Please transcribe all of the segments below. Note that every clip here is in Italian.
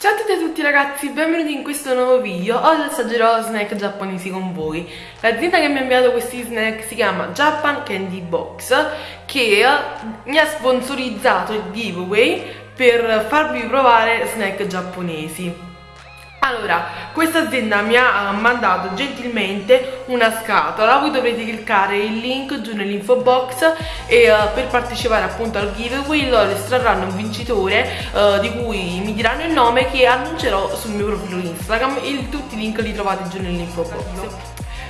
Ciao a tutti e a tutti ragazzi, benvenuti in questo nuovo video. Oggi assaggerò snack giapponesi con voi. L'azienda che mi ha inviato questi snack si chiama Japan Candy Box che mi ha sponsorizzato il giveaway per farvi provare snack giapponesi. Allora, questa azienda mi ha mandato gentilmente una scatola, voi dovrete cliccare il link giù nell'info box e uh, per partecipare appunto al giveaway loro estrarranno un vincitore uh, di cui mi diranno il nome che annuncerò sul mio profilo Instagram. E tutti i link li trovate giù nell'info box.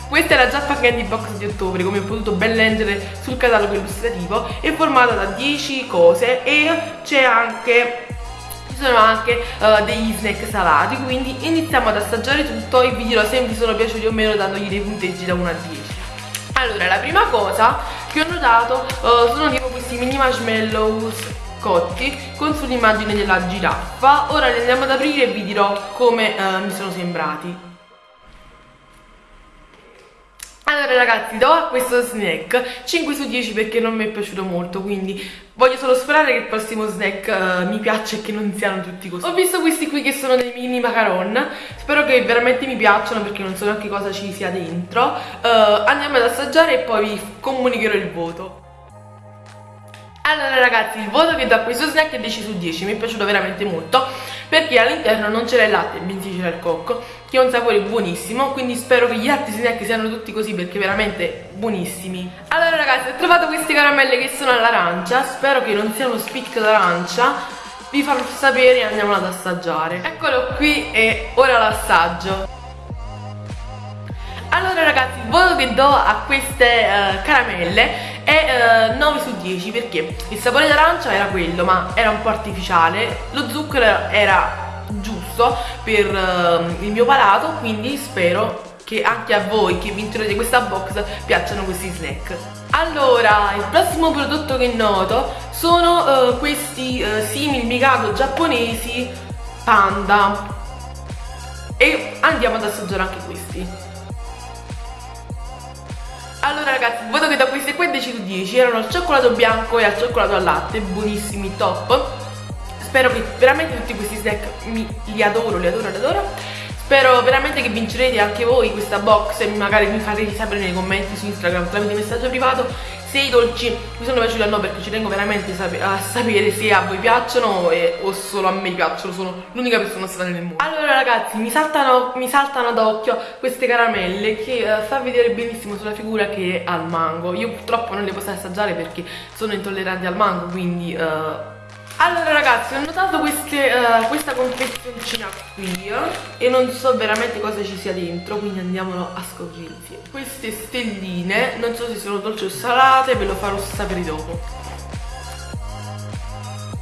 Questa è la Jaffa Candy Box di ottobre, come ho potuto ben leggere sul catalogo illustrativo, è formata da 10 cose e c'è anche sono anche uh, degli snack salati quindi iniziamo ad assaggiare tutto e vi dirò se vi sono piaciuti o meno dandogli dei punteggi da 1 a 10 allora la prima cosa che ho notato uh, sono tipo questi mini marshmallows cotti con sull'immagine della giraffa. Ora li andiamo ad aprire e vi dirò come uh, mi sono sembrati allora ragazzi do a questo snack 5 su 10 perché non mi è piaciuto molto quindi voglio solo sperare che il prossimo snack uh, mi piaccia e che non siano tutti così. Ho visto questi qui che sono dei mini macaron. Spero che veramente mi piacciono perché non so neanche cosa ci sia dentro. Uh, andiamo ad assaggiare e poi vi comunicherò il voto allora ragazzi il voto che do a questo snack è 10 su 10 mi è piaciuto veramente molto perché all'interno non c'era il latte bensì c'era il cocco che ha un sapore buonissimo quindi spero che gli altri snack siano tutti così perché veramente buonissimi. Allora ragazzi ho trovato queste caramelle che sono all'arancia spero che non siano spicca d'arancia vi farò sapere e andiamo ad assaggiare. Eccolo qui e ora l'assaggio. Allora ragazzi il voto che do a queste uh, caramelle è eh, 9 su 10 perché il sapore d'arancia era quello ma era un po' artificiale. Lo zucchero era giusto per uh, il mio palato quindi spero che anche a voi che vincerete questa box piacciono questi snack. Allora il prossimo prodotto che noto sono uh, questi uh, simili mikado giapponesi panda. E andiamo ad assaggiare anche questi allora ragazzi, voto che do questi qua è 10 su 10 Erano al cioccolato bianco e al cioccolato al latte. Buonissimi, top. Spero che veramente tutti questi snack mi, li adoro, li adoro, li adoro. Spero veramente che vincerete anche voi questa box e magari mi farete sapere nei commenti su Instagram tramite messaggio privato se i dolci mi sono piaciuti o no perché ci tengo veramente a sapere se a voi piacciono e, o solo a me piacciono, sono l'unica persona strana nel mondo. Allora ragazzi, mi saltano, mi saltano d'occhio queste caramelle che uh, fa vedere benissimo sulla figura che è al mango. Io purtroppo non le posso assaggiare perché sono intollerante al mango, quindi... Uh, allora ragazzi ho notato queste, uh, questa confezioncina qui e non so veramente cosa ci sia dentro quindi andiamolo a scoprire insieme. Queste stelline non so se sono dolci o salate ve lo farò sapere dopo.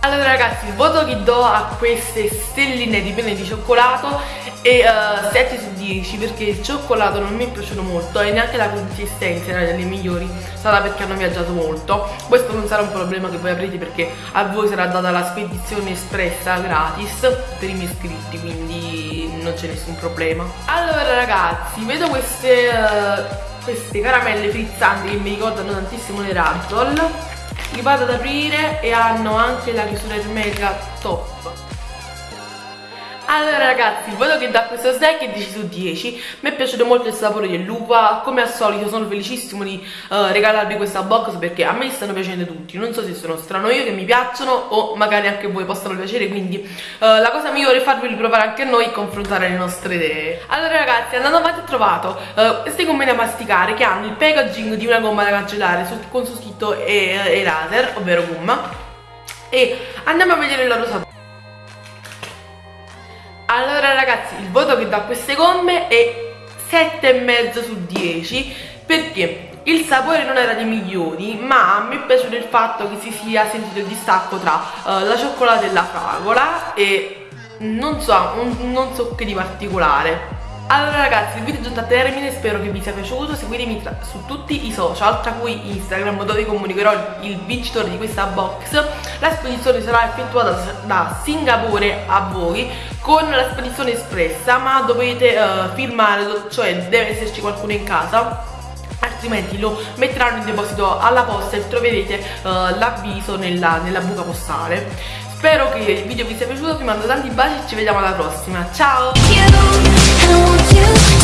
Allora ragazzi il voto che do a queste stelline di penne di cioccolato è uh, eh, 7 su 10 perché il cioccolato non mi è piaciuto molto e neanche la consistenza era delle migliori sarà perché hanno viaggiato molto. Questo non sarà un problema che voi avrete perché a voi sarà data la spedizione espressa gratis per i miei iscritti quindi non c'è nessun problema. Allora ragazzi vedo queste, uh, queste caramelle frizzanti che mi ricordano tantissimo le Razzle li vado ad aprire e hanno anche la chiusura ermetica top allora ragazzi, voto che dà questo snack è 10 su 10 Mi è piaciuto molto il sapore dell'uva. Come al solito sono felicissimo di uh, regalarvi questa box Perché a me stanno piacendo tutti. Non so se sono strano io che mi piacciono O magari anche voi possano piacere Quindi uh, la cosa migliore è farveli provare anche noi E confrontare le nostre idee. Allora ragazzi, andando avanti ho trovato uh, queste gomme da masticare Che hanno il packaging di una gomma da cancellare Con su scritto e, e laser, ovvero gomma. E andiamo a vedere il loro sapore ragazzi il voto che do a queste gomme è 7,5 su 10 perché il sapore non era dei migliori ma mi è piaciuto il fatto che si sia sentito il distacco tra uh, la cioccolata e la fragola e non so, un, non so che di particolare allora ragazzi il video è giunto a termine, spero che vi sia piaciuto, seguitemi su tutti i social, tra cui Instagram dove comunicherò il vincitore di questa box. La spedizione sarà effettuata da Singapore a voi con la spedizione espressa ma dovete uh, firmare, cioè deve esserci qualcuno in casa altrimenti lo metteranno in deposito alla posta e troverete uh, l'avviso nella, nella buca postale Spero che il video vi sia piaciuto, vi mando tanti baci e ci vediamo alla prossima. Ciao! know you.